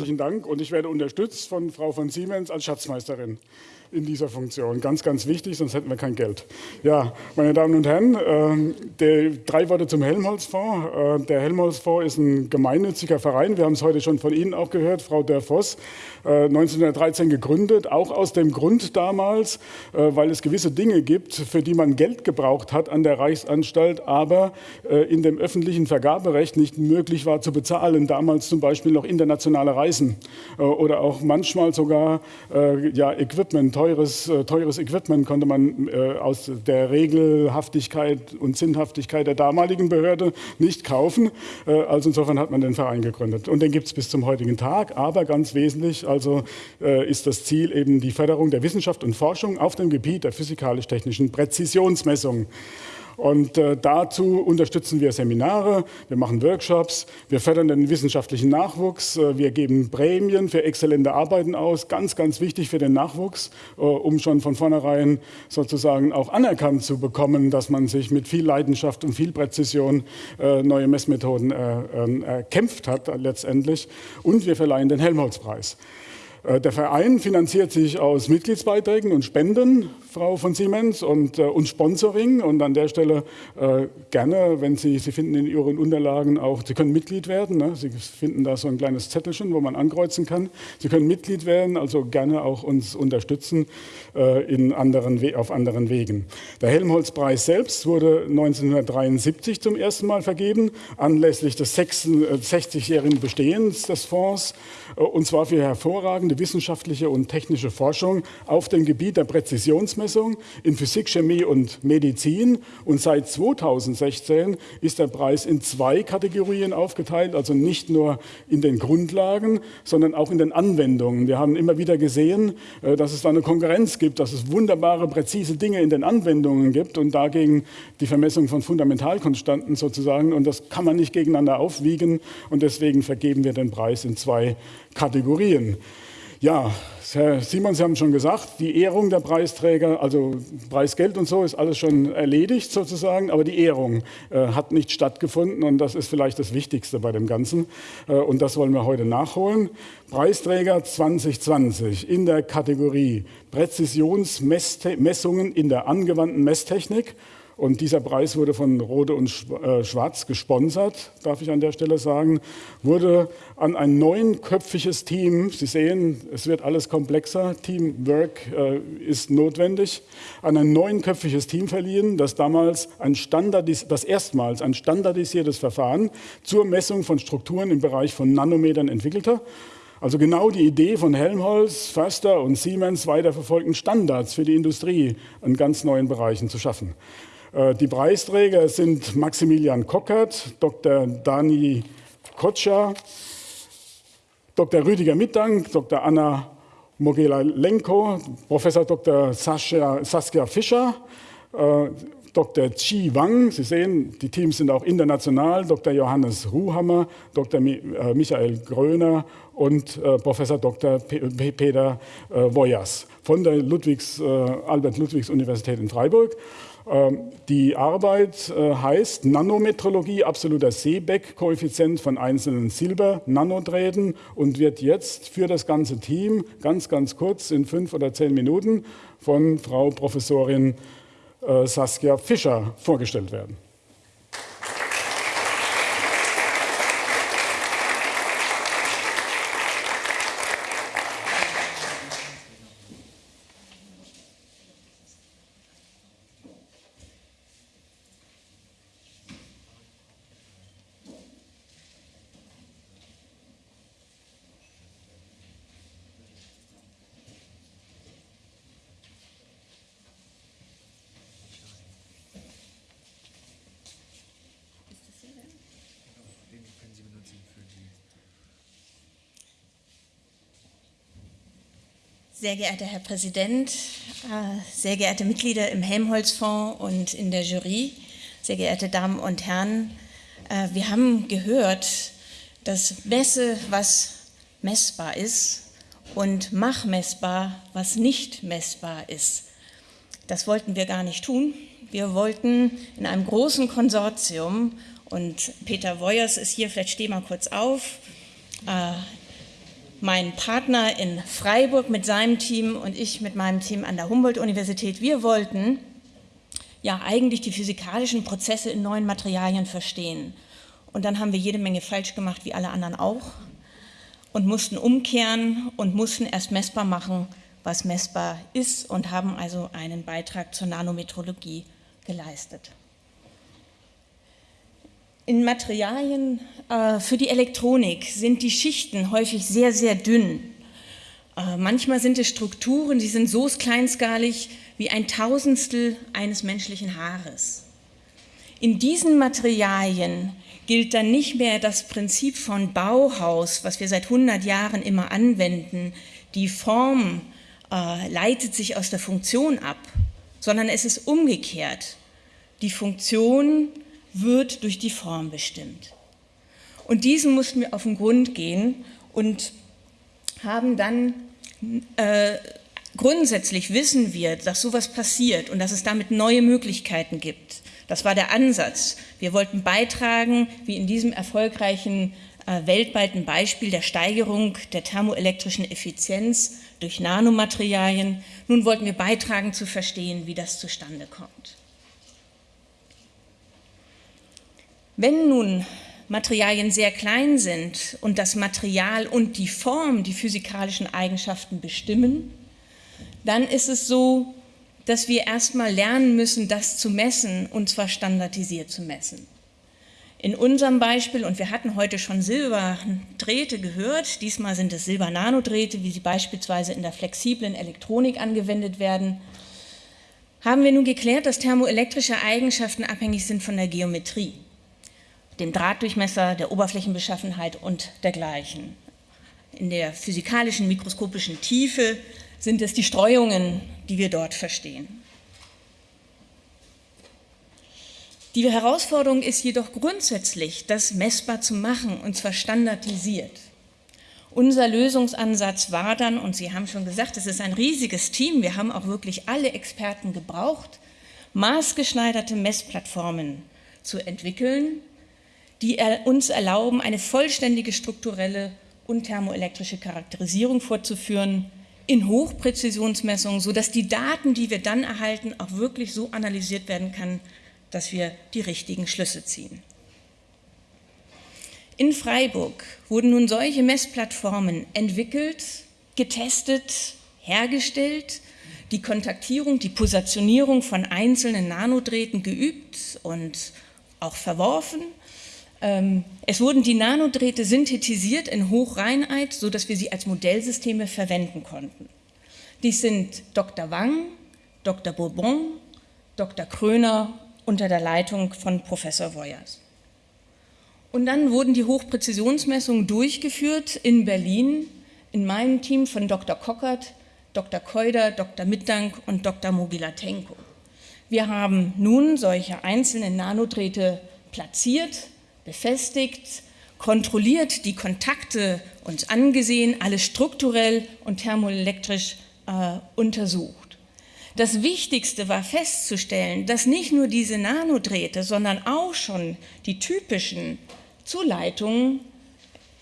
Herzlichen Dank und ich werde unterstützt von Frau von Siemens als Schatzmeisterin in dieser Funktion. Ganz, ganz wichtig, sonst hätten wir kein Geld. Ja, meine Damen und Herren, äh, der, drei Worte zum Helmholtz-Fonds. Äh, der Helmholtz-Fonds ist ein gemeinnütziger Verein. Wir haben es heute schon von Ihnen auch gehört, Frau Dörr-Voss. Äh, 1913 gegründet, auch aus dem Grund damals, äh, weil es gewisse Dinge gibt, für die man Geld gebraucht hat an der Reichsanstalt, aber äh, in dem öffentlichen Vergaberecht nicht möglich war zu bezahlen. Damals zum Beispiel noch internationale Reisen äh, oder auch manchmal sogar ja, Equipment, teures, äh, teures Equipment konnte man äh, aus der Regelhaftigkeit und Sinnhaftigkeit der damaligen Behörde nicht kaufen. Äh, also insofern hat man den Verein gegründet. Und den gibt es bis zum heutigen Tag. Aber ganz wesentlich also äh, ist das Ziel eben die Förderung der Wissenschaft und Forschung auf dem Gebiet der physikalisch-technischen Präzisionsmessung. Und äh, dazu unterstützen wir Seminare, wir machen Workshops, wir fördern den wissenschaftlichen Nachwuchs, äh, wir geben Prämien für exzellente Arbeiten aus, ganz, ganz wichtig für den Nachwuchs, äh, um schon von vornherein sozusagen auch anerkannt zu bekommen, dass man sich mit viel Leidenschaft und viel Präzision äh, neue Messmethoden äh, ähm, erkämpft hat letztendlich. Und wir verleihen den Helmholtz-Preis. Äh, der Verein finanziert sich aus Mitgliedsbeiträgen und Spenden, Frau von Siemens, und, äh, und Sponsoring. Und an der Stelle äh, gerne, wenn Sie, Sie finden in Ihren Unterlagen auch, Sie können Mitglied werden. Ne? Sie finden da so ein kleines Zettelchen, wo man ankreuzen kann. Sie können Mitglied werden, also gerne auch uns unterstützen äh, in anderen, auf anderen Wegen. Der Helmholtz-Preis selbst wurde 1973 zum ersten Mal vergeben, anlässlich des 60-jährigen äh, Bestehens des Fonds, äh, und zwar für hervorragende wissenschaftliche und technische Forschung auf dem Gebiet der Präzisionsmessung in Physik, Chemie und Medizin. Und seit 2016 ist der Preis in zwei Kategorien aufgeteilt, also nicht nur in den Grundlagen, sondern auch in den Anwendungen. Wir haben immer wieder gesehen, äh, dass es da eine Konkurrenz gibt, dass es wunderbare, präzise Dinge in den Anwendungen gibt und dagegen die Vermessung von Fundamentalkonstanten sozusagen. Und das kann man nicht gegeneinander aufwiegen. Und deswegen vergeben wir den Preis in zwei Kategorien. Ja, Herr Simon, Sie haben schon gesagt, die Ehrung der Preisträger, also Preisgeld und so ist alles schon erledigt sozusagen, aber die Ehrung äh, hat nicht stattgefunden und das ist vielleicht das Wichtigste bei dem Ganzen äh, und das wollen wir heute nachholen. Preisträger 2020 in der Kategorie Präzisionsmessungen in der angewandten Messtechnik und dieser Preis wurde von Rode und äh, Schwarz gesponsert, darf ich an der Stelle sagen, wurde an ein neunköpfiges Team, Sie sehen, es wird alles komplexer, Teamwork äh, ist notwendig, an ein neunköpfiges Team verliehen, das damals ein Standardis das erstmals ein standardisiertes Verfahren zur Messung von Strukturen im Bereich von Nanometern entwickelte. Also genau die Idee von Helmholtz, Förster und Siemens weiterverfolgten Standards für die Industrie in ganz neuen Bereichen zu schaffen. Äh, die Preisträger sind Maximilian Kockert, Dr. Dani Kotscher, Dr. Rüdiger Mittank, Dr. Anna Mogela-Lenko, Professor Dr. Sascha, Saskia Fischer, äh, Dr. Chi Wang, Sie sehen, die Teams sind auch international, Dr. Johannes Ruhammer, Dr. Äh, Michael Gröner und Professor Dr. Peter Woyers von der Ludwigs, Albert-Ludwigs-Universität in Freiburg. Ähm, die Arbeit äh, heißt Nanometrologie, absoluter Seebeck-Koeffizient von einzelnen Silber-Nanodrähten und wird jetzt für das ganze Team ganz, ganz kurz in fünf oder zehn Minuten von Frau Professorin äh, Saskia Fischer vorgestellt werden. Sehr geehrter Herr Präsident, äh, sehr geehrte Mitglieder im Helmholtz-Fonds und in der Jury, sehr geehrte Damen und Herren, äh, wir haben gehört, dass messe, was messbar ist und mach messbar, was nicht messbar ist. Das wollten wir gar nicht tun. Wir wollten in einem großen Konsortium, und Peter Woyers ist hier, vielleicht steh mal kurz auf, äh, mein Partner in Freiburg mit seinem Team und ich mit meinem Team an der Humboldt-Universität, wir wollten ja eigentlich die physikalischen Prozesse in neuen Materialien verstehen. Und dann haben wir jede Menge falsch gemacht, wie alle anderen auch, und mussten umkehren und mussten erst messbar machen, was messbar ist und haben also einen Beitrag zur Nanometrologie geleistet. In Materialien äh, für die Elektronik sind die Schichten häufig sehr, sehr dünn. Äh, manchmal sind es Strukturen, die sind so kleinskalig wie ein Tausendstel eines menschlichen Haares. In diesen Materialien gilt dann nicht mehr das Prinzip von Bauhaus, was wir seit 100 Jahren immer anwenden. Die Form äh, leitet sich aus der Funktion ab, sondern es ist umgekehrt. Die Funktion wird durch die Form bestimmt. Und diesem mussten wir auf den Grund gehen und haben dann, äh, grundsätzlich wissen wir, dass sowas passiert und dass es damit neue Möglichkeiten gibt. Das war der Ansatz. Wir wollten beitragen, wie in diesem erfolgreichen äh, weltweiten Beispiel der Steigerung der thermoelektrischen Effizienz durch Nanomaterialien. Nun wollten wir beitragen zu verstehen, wie das zustande kommt. Wenn nun Materialien sehr klein sind und das Material und die Form die physikalischen Eigenschaften bestimmen, dann ist es so, dass wir erstmal lernen müssen, das zu messen und zwar standardisiert zu messen. In unserem Beispiel, und wir hatten heute schon Silberdrähte gehört, diesmal sind es Silbernanodrähte, wie sie beispielsweise in der flexiblen Elektronik angewendet werden, haben wir nun geklärt, dass thermoelektrische Eigenschaften abhängig sind von der Geometrie dem Drahtdurchmesser, der Oberflächenbeschaffenheit und dergleichen. In der physikalischen, mikroskopischen Tiefe sind es die Streuungen, die wir dort verstehen. Die Herausforderung ist jedoch grundsätzlich, das messbar zu machen, und zwar standardisiert. Unser Lösungsansatz war dann, und Sie haben schon gesagt, es ist ein riesiges Team, wir haben auch wirklich alle Experten gebraucht, maßgeschneiderte Messplattformen zu entwickeln, die uns erlauben, eine vollständige strukturelle und thermoelektrische Charakterisierung vorzuführen in Hochpräzisionsmessungen, sodass die Daten, die wir dann erhalten, auch wirklich so analysiert werden kann, dass wir die richtigen Schlüsse ziehen. In Freiburg wurden nun solche Messplattformen entwickelt, getestet, hergestellt, die Kontaktierung, die Positionierung von einzelnen Nanodrähten geübt und auch verworfen es wurden die Nanodrähte synthetisiert in Hochreinheit, sodass wir sie als Modellsysteme verwenden konnten. Dies sind Dr. Wang, Dr. Bourbon, Dr. Kröner unter der Leitung von Professor Voyers. Und dann wurden die Hochpräzisionsmessungen durchgeführt in Berlin in meinem Team von Dr. Kockert, Dr. Keuder, Dr. Mittank und Dr. Mogilatenko. Wir haben nun solche einzelnen Nanodrähte platziert, befestigt, kontrolliert die Kontakte uns angesehen, alles strukturell und thermoelektrisch äh, untersucht. Das Wichtigste war festzustellen, dass nicht nur diese Nanodrähte, sondern auch schon die typischen Zuleitungen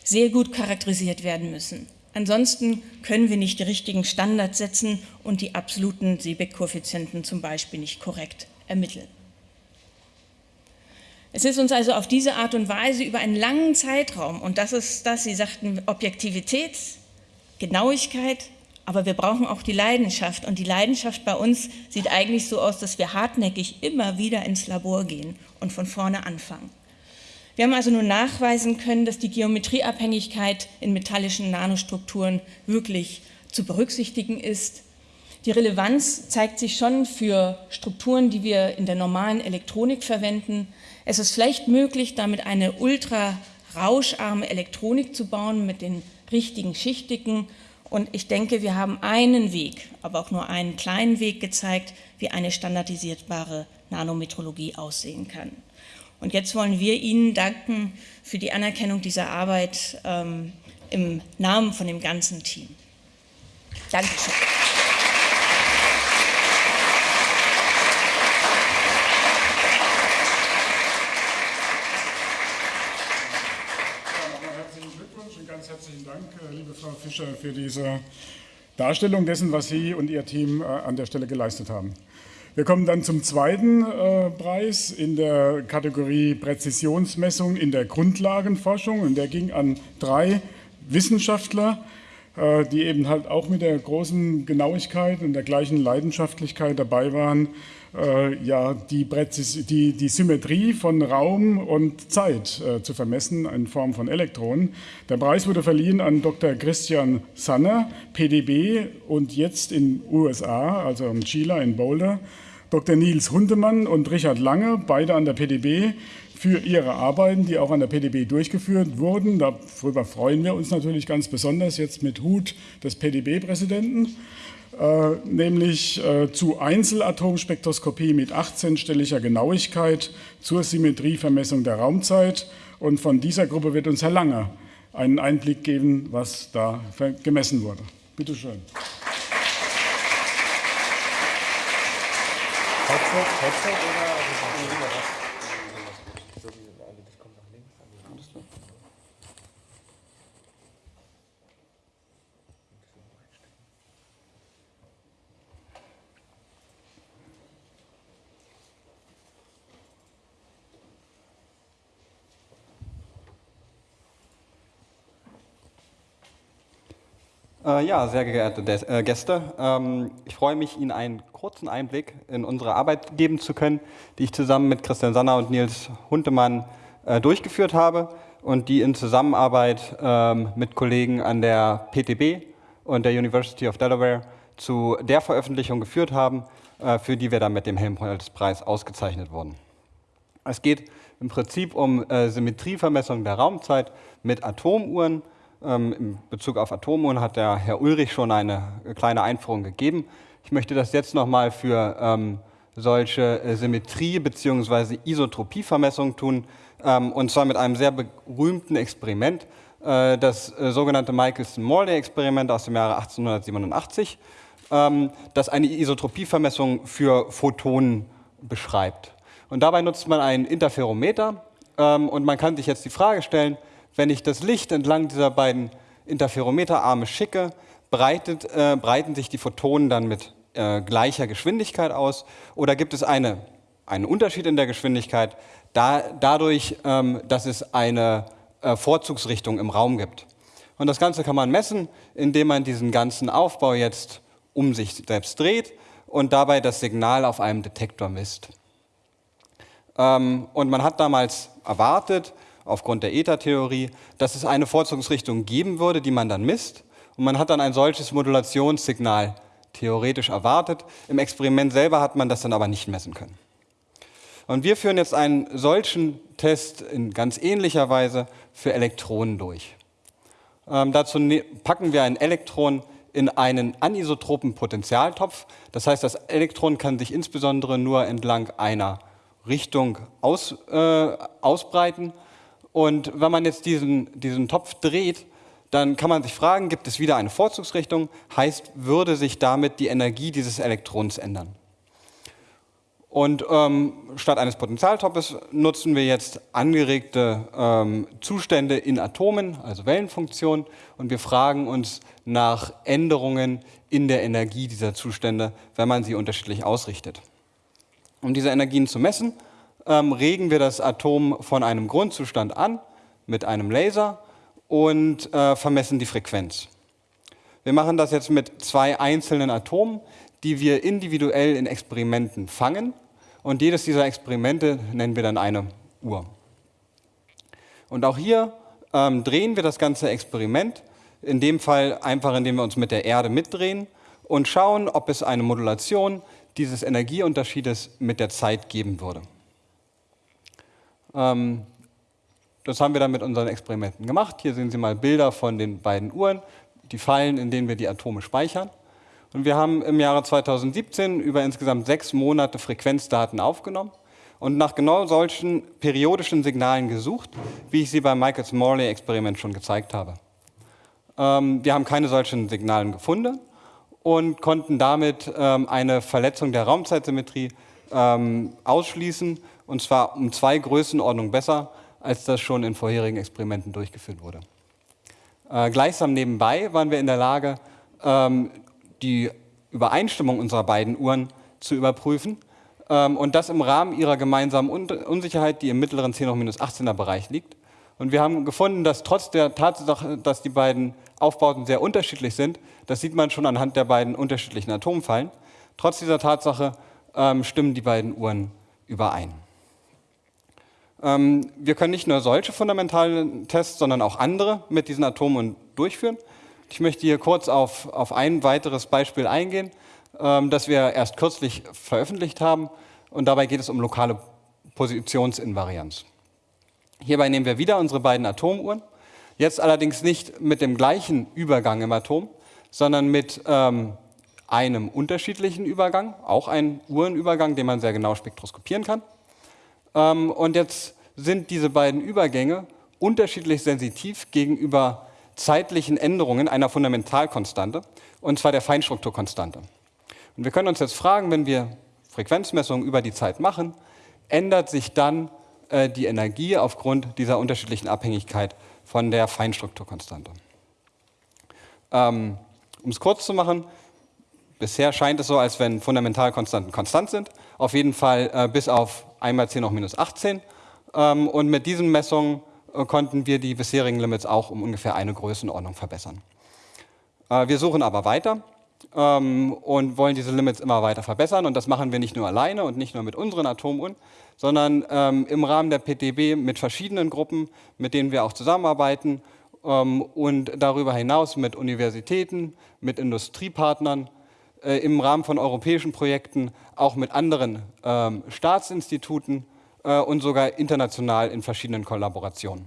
sehr gut charakterisiert werden müssen. Ansonsten können wir nicht die richtigen Standards setzen und die absoluten Seebeck-Koeffizienten zum Beispiel nicht korrekt ermitteln. Es ist uns also auf diese Art und Weise über einen langen Zeitraum, und das ist das, Sie sagten, Objektivität, Genauigkeit, aber wir brauchen auch die Leidenschaft. Und die Leidenschaft bei uns sieht eigentlich so aus, dass wir hartnäckig immer wieder ins Labor gehen und von vorne anfangen. Wir haben also nun nachweisen können, dass die Geometrieabhängigkeit in metallischen Nanostrukturen wirklich zu berücksichtigen ist. Die Relevanz zeigt sich schon für Strukturen, die wir in der normalen Elektronik verwenden, es ist vielleicht möglich, damit eine ultra rauscharme Elektronik zu bauen mit den richtigen Schichtigen. Und ich denke, wir haben einen Weg, aber auch nur einen kleinen Weg gezeigt, wie eine standardisierbare Nanometrologie aussehen kann. Und jetzt wollen wir Ihnen danken für die Anerkennung dieser Arbeit ähm, im Namen von dem ganzen Team. Dankeschön. ganz herzlichen Dank, äh, Fischer, für diese Darstellung dessen, was Sie und Ihr Team äh, an der Stelle geleistet haben. Wir kommen dann zum zweiten äh, Preis in der Kategorie Präzisionsmessung in der Grundlagenforschung und der ging an drei Wissenschaftler, die eben halt auch mit der großen Genauigkeit und der gleichen Leidenschaftlichkeit dabei waren, äh, ja, die, Präzis die, die Symmetrie von Raum und Zeit äh, zu vermessen in Form von Elektronen. Der Preis wurde verliehen an Dr. Christian Sanner, PDB und jetzt in USA, also in Chile, in Boulder. Dr. Nils Hundemann und Richard Lange, beide an der PDB, für ihre Arbeiten, die auch an der PDB durchgeführt wurden. Darüber freuen wir uns natürlich ganz besonders jetzt mit Hut des PDB-Präsidenten. Äh, nämlich äh, zu Einzelatomspektroskopie mit 18-stelliger Genauigkeit zur Symmetrievermessung der Raumzeit. Und von dieser Gruppe wird uns Herr Lange einen Einblick geben, was da gemessen wurde. Bitte schön. Headset, Headset oder Äh, ja, sehr geehrte äh, Gäste, ähm, ich freue mich, Ihnen einen kurzen Einblick in unsere Arbeit geben zu können, die ich zusammen mit Christian Sanner und Nils Huntemann äh, durchgeführt habe und die in Zusammenarbeit ähm, mit Kollegen an der PTB und der University of Delaware zu der Veröffentlichung geführt haben, äh, für die wir dann mit dem Helmholtz-Preis ausgezeichnet wurden. Es geht im Prinzip um äh, Symmetrievermessung der Raumzeit mit Atomuhren, ähm, in Bezug auf Atomuhren hat der Herr Ulrich schon eine kleine Einführung gegeben. Ich möchte das jetzt nochmal für ähm, solche äh, Symmetrie- bzw. Isotropievermessungen tun, ähm, und zwar mit einem sehr berühmten Experiment, äh, das äh, sogenannte Michelson-Morley-Experiment aus dem Jahre 1887, ähm, das eine Isotropievermessung für Photonen beschreibt. Und dabei nutzt man ein Interferometer ähm, und man kann sich jetzt die Frage stellen, wenn ich das Licht entlang dieser beiden Interferometerarme schicke, breitet, äh, breiten sich die Photonen dann mit äh, gleicher Geschwindigkeit aus oder gibt es eine, einen Unterschied in der Geschwindigkeit da, dadurch, ähm, dass es eine äh, Vorzugsrichtung im Raum gibt. Und das Ganze kann man messen, indem man diesen ganzen Aufbau jetzt um sich selbst dreht und dabei das Signal auf einem Detektor misst. Ähm, und man hat damals erwartet, aufgrund der Ether-Theorie, dass es eine Vorzugsrichtung geben würde, die man dann misst. Und man hat dann ein solches Modulationssignal theoretisch erwartet. Im Experiment selber hat man das dann aber nicht messen können. Und wir führen jetzt einen solchen Test in ganz ähnlicher Weise für Elektronen durch. Ähm, dazu ne-, packen wir ein Elektron in einen anisotropen Potentialtopf. Das heißt, das Elektron kann sich insbesondere nur entlang einer Richtung aus, äh, ausbreiten und wenn man jetzt diesen, diesen Topf dreht, dann kann man sich fragen, gibt es wieder eine Vorzugsrichtung? Heißt, würde sich damit die Energie dieses Elektrons ändern? Und ähm, statt eines Potentialtopfes nutzen wir jetzt angeregte ähm, Zustände in Atomen, also Wellenfunktionen, und wir fragen uns nach Änderungen in der Energie dieser Zustände, wenn man sie unterschiedlich ausrichtet. Um diese Energien zu messen, ähm, regen wir das Atom von einem Grundzustand an mit einem Laser und äh, vermessen die Frequenz. Wir machen das jetzt mit zwei einzelnen Atomen, die wir individuell in Experimenten fangen. Und jedes dieser Experimente nennen wir dann eine Uhr. Und auch hier ähm, drehen wir das ganze Experiment, in dem Fall einfach, indem wir uns mit der Erde mitdrehen und schauen, ob es eine Modulation dieses Energieunterschiedes mit der Zeit geben würde. Ähm, das haben wir dann mit unseren Experimenten gemacht. Hier sehen Sie mal Bilder von den beiden Uhren, die Fallen, in denen wir die Atome speichern. Und wir haben im Jahre 2017 über insgesamt sechs Monate Frequenzdaten aufgenommen und nach genau solchen periodischen Signalen gesucht, wie ich sie beim Michaels-Morley-Experiment schon gezeigt habe. Ähm, wir haben keine solchen Signalen gefunden und konnten damit ähm, eine Verletzung der Raumzeitsymmetrie ähm, ausschließen und zwar um zwei Größenordnungen besser, als das schon in vorherigen Experimenten durchgeführt wurde. Äh, gleichsam nebenbei waren wir in der Lage, ähm, die Übereinstimmung unserer beiden Uhren zu überprüfen ähm, und das im Rahmen ihrer gemeinsamen Un Unsicherheit, die im mittleren 10 18er Bereich liegt. Und wir haben gefunden, dass trotz der Tatsache, dass die beiden Aufbauten sehr unterschiedlich sind, das sieht man schon anhand der beiden unterschiedlichen Atomfallen, trotz dieser Tatsache ähm, stimmen die beiden Uhren überein. Ähm, wir können nicht nur solche fundamentalen Tests, sondern auch andere mit diesen Atomen durchführen. Ich möchte hier kurz auf, auf ein weiteres Beispiel eingehen, ähm, das wir erst kürzlich veröffentlicht haben. Und dabei geht es um lokale Positionsinvarianz. Hierbei nehmen wir wieder unsere beiden Atomuhren, jetzt allerdings nicht mit dem gleichen Übergang im Atom, sondern mit ähm, einem unterschiedlichen Übergang, auch ein Uhrenübergang, den man sehr genau spektroskopieren kann. Ähm, und jetzt sind diese beiden Übergänge unterschiedlich sensitiv gegenüber zeitlichen Änderungen einer Fundamentalkonstante, und zwar der Feinstrukturkonstante. Und wir können uns jetzt fragen, wenn wir Frequenzmessungen über die Zeit machen, ändert sich dann äh, die Energie aufgrund dieser unterschiedlichen Abhängigkeit von der Feinstrukturkonstante. Ähm, um es kurz zu machen, bisher scheint es so, als wenn Fundamentalkonstanten konstant sind, auf jeden Fall äh, bis auf einmal 10 hoch minus 18. Ähm, und mit diesen Messungen äh, konnten wir die bisherigen Limits auch um ungefähr eine Größenordnung verbessern. Äh, wir suchen aber weiter ähm, und wollen diese Limits immer weiter verbessern. Und das machen wir nicht nur alleine und nicht nur mit unseren Atomuhren, sondern ähm, im Rahmen der PTB mit verschiedenen Gruppen, mit denen wir auch zusammenarbeiten und darüber hinaus mit Universitäten, mit Industriepartnern äh, im Rahmen von europäischen Projekten auch mit anderen ähm, Staatsinstituten äh, und sogar international in verschiedenen Kollaborationen.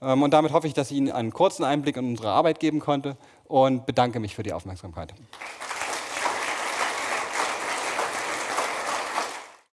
Ähm, und damit hoffe ich, dass ich Ihnen einen kurzen Einblick in unsere Arbeit geben konnte und bedanke mich für die Aufmerksamkeit.